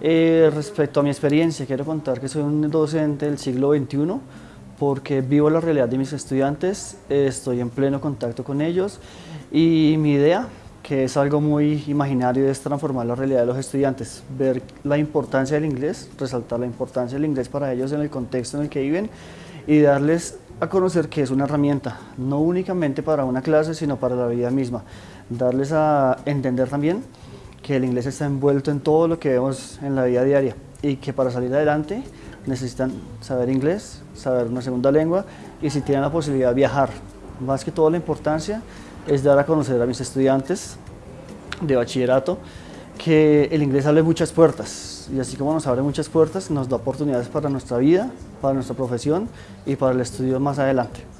Eh, respecto a mi experiencia, quiero contar que soy un docente del siglo XXI porque vivo la realidad de mis estudiantes, estoy en pleno contacto con ellos y mi idea, que es algo muy imaginario, es transformar la realidad de los estudiantes, ver la importancia del inglés, resaltar la importancia del inglés para ellos en el contexto en el que viven y darles a conocer que es una herramienta, no únicamente para una clase, sino para la vida misma. Darles a entender también que el inglés está envuelto en todo lo que vemos en la vida diaria y que para salir adelante necesitan saber inglés, saber una segunda lengua y si tienen la posibilidad viajar. Más que todo la importancia es dar a conocer a mis estudiantes de bachillerato que el inglés abre muchas puertas y así como nos abre muchas puertas nos da oportunidades para nuestra vida, para nuestra profesión y para el estudio más adelante.